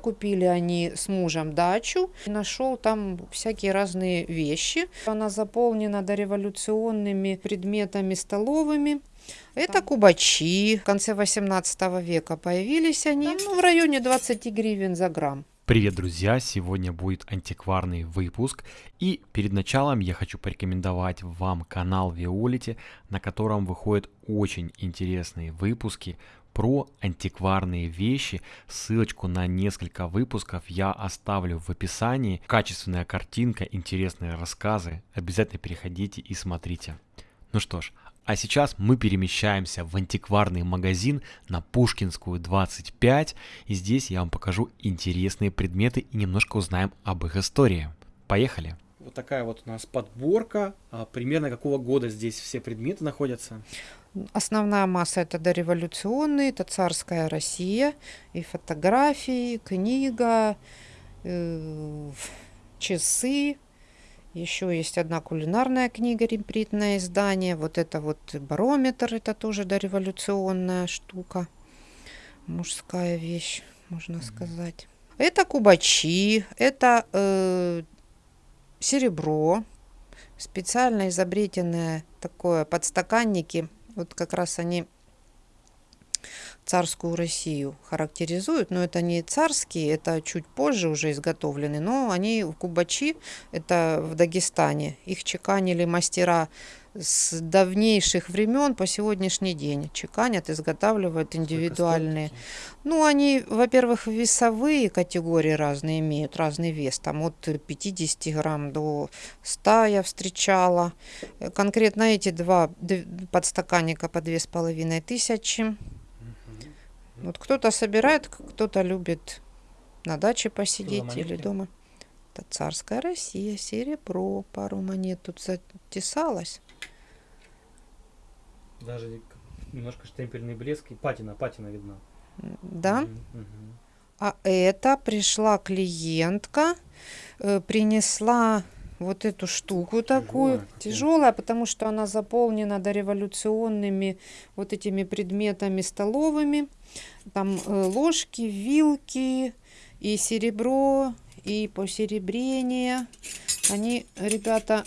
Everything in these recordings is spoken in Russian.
Купили они с мужем дачу. Нашел там всякие разные вещи. Она заполнена дореволюционными предметами столовыми. Это кубачи. В конце 18 века появились они. Ну, в районе 20 гривен за грамм. Привет, друзья! Сегодня будет антикварный выпуск. И перед началом я хочу порекомендовать вам канал Виолити, на котором выходят очень интересные выпуски про антикварные вещи. Ссылочку на несколько выпусков я оставлю в описании. Качественная картинка, интересные рассказы. Обязательно переходите и смотрите. Ну что ж, а сейчас мы перемещаемся в антикварный магазин на Пушкинскую 25, и здесь я вам покажу интересные предметы и немножко узнаем об их истории. Поехали! Вот такая вот у нас подборка. А примерно какого года здесь все предметы находятся? Основная масса это дореволюционные, это царская Россия, и фотографии, книга, э, часы, еще есть одна кулинарная книга, репритное издание. Вот это вот барометр, это тоже дореволюционная штука. Мужская вещь, можно mm-hmm. сказать. Это кубачи, это э, серебро, специально изобретенное такое подстаканники. Вот как раз они царскую Россию характеризуют, но это не царские, это чуть позже уже изготовлены, но они в Кубачи, это в Дагестане, их чеканили мастера с давнейших времен по сегодняшний день чеканят, изготавливают индивидуальные. Ну, они, во-первых, весовые категории разные имеют, разный вес. Там от 50 грамм до 100 я встречала. Конкретно эти два подстаканника по две с половиной тысячи. Вот кто-то собирает, кто-то любит на даче посидеть или дома. Это царская Россия, серебро, пару монет тут затесалось. Даже немножко штемпельный блеск и патина, патина видна. Да. Угу. А это пришла клиентка, э, принесла вот эту штуку такую. Тяжелая, потому что она заполнена дореволюционными вот этими предметами столовыми. Там э, ложки, вилки и серебро, и посеребрение. Они, ребята,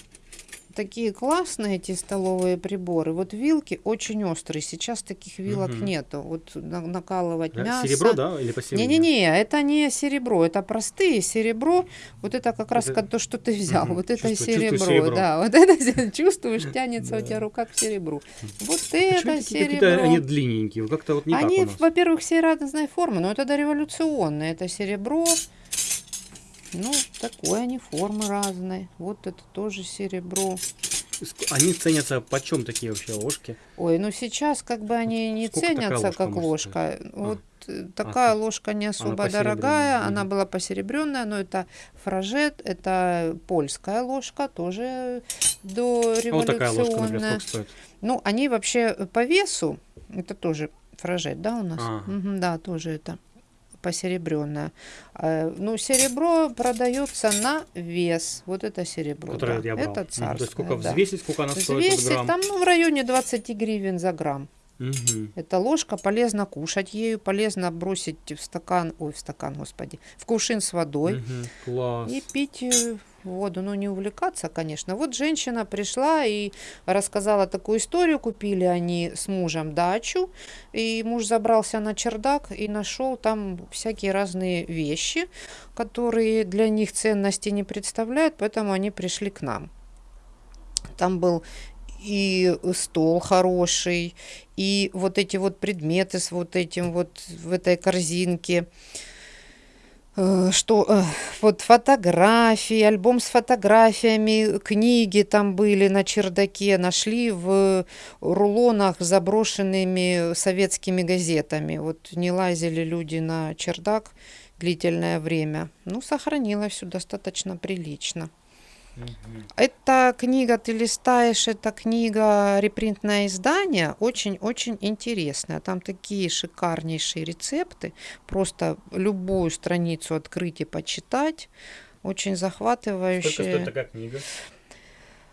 такие классные эти столовые приборы. Вот вилки очень острые. Сейчас таких вилок угу. нету. Вот накалывать да? мясо. Серебро, да, или посеребро? Не-не-не, это не серебро, это простые серебро. Вот это как раз это... то, что ты взял. Угу. Вот это Чувствую, серебро, серебро, да. Вот это чувствуешь, тянется у тебя рука к серебру. Вот это серебро. Они длинненькие, как-то вот не Они, во-первых, все разной формы, но это дореволюционные. Это серебро. Ну, такой они формы разные. Вот это тоже серебро. Они ценятся почем такие вообще ложки? Ой, ну сейчас как бы они не Сколько ценятся как ложка. Стоить? Вот а. такая а, ложка не особо она дорогая, угу. она была посеребренная, но это фражет, это польская ложка, тоже до революционная. А вот такая ложка, например, стоит? Ну, они вообще по весу, это тоже фражет, да, у нас? Ага. Угу, да, тоже это посеребренная. Ну, серебро продается на вес. Вот это серебро. Которое да. я брал. Это царское. То есть сколько да. взвесить, сколько она стоит? Взвесить грамм? там ну, в районе 20 гривен за грамм. Угу. Эта ложка полезно кушать ею, полезно бросить в стакан, ой, в стакан, господи, в кувшин с водой угу. Класс. и пить э, воду. Ну, не увлекаться, конечно. Вот женщина пришла и рассказала такую историю. Купили они с мужем дачу, и муж забрался на чердак и нашел там всякие разные вещи, которые для них ценности не представляют, поэтому они пришли к нам. Там был и стол хороший, и вот эти вот предметы с вот этим вот в этой корзинке. Э, что э, вот фотографии, альбом с фотографиями, книги там были на чердаке, нашли в рулонах заброшенными советскими газетами. Вот не лазили люди на чердак длительное время. Ну, сохранилось все достаточно прилично. Эта книга, ты листаешь, эта книга репринтное издание, очень-очень интересная. Там такие шикарнейшие рецепты. Просто любую страницу открыть и почитать. Очень захватывающая. Сколько стоит такая книга?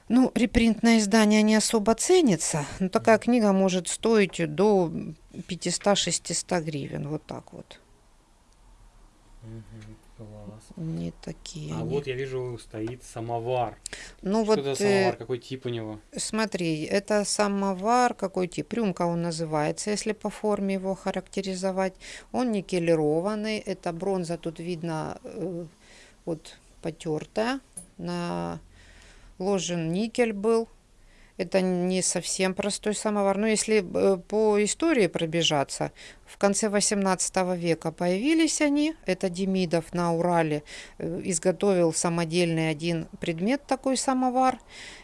Ну, репринтное издание не особо ценится, но такая книга может стоить до 500-600 гривен, вот так вот. Класс. Не такие А они. вот я вижу стоит самовар. Ну Что вот это самовар? Какой тип у него? смотри, это самовар, какой тип? Рюмка он называется, если по форме его характеризовать. Он никелированный, это бронза, тут видно э, вот потертая, наложен никель был. Это не совсем простой самовар. Но если э, по истории пробежаться, в конце 18 века появились они. Это Демидов на Урале э, изготовил самодельный один предмет, такой самовар.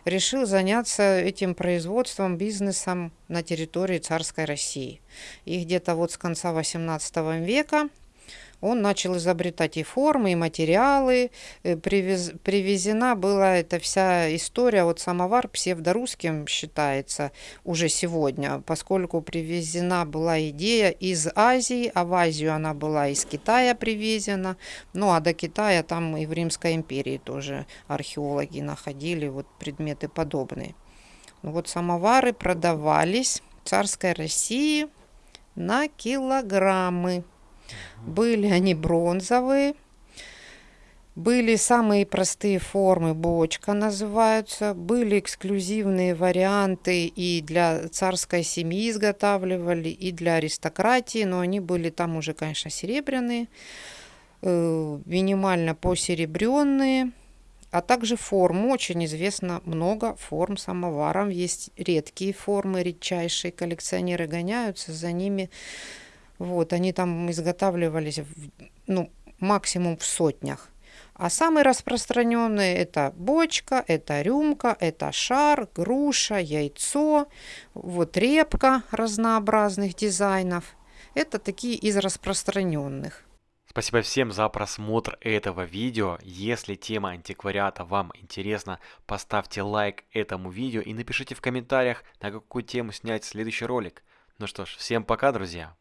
Решил заняться этим производством, бизнесом на территории царской России. И где-то вот с конца 18 века он начал изобретать и формы, и материалы. Э, привез- привезена была эта вся история, вот самовар псевдорусским считается уже сегодня, поскольку привезена была идея из Азии, а в Азию она была из Китая привезена. Ну а до Китая там и в Римской империи тоже археологи находили вот предметы подобные. Ну вот самовары продавались в царской России на килограммы. Были они бронзовые, были самые простые формы, бочка называются, были эксклюзивные варианты и для царской семьи изготавливали, и для аристократии, но они были там уже, конечно, серебряные, э, минимально посеребренные, а также форм. Очень известно много форм самоваров. Есть редкие формы, редчайшие. Коллекционеры гоняются за ними. Вот, они там изготавливались, ну, максимум в сотнях. А самые распространенные это бочка, это рюмка, это шар, груша, яйцо, вот репка разнообразных дизайнов. Это такие из распространенных. Спасибо всем за просмотр этого видео. Если тема антиквариата вам интересна, поставьте лайк этому видео и напишите в комментариях, на какую тему снять следующий ролик. Ну что ж, всем пока, друзья.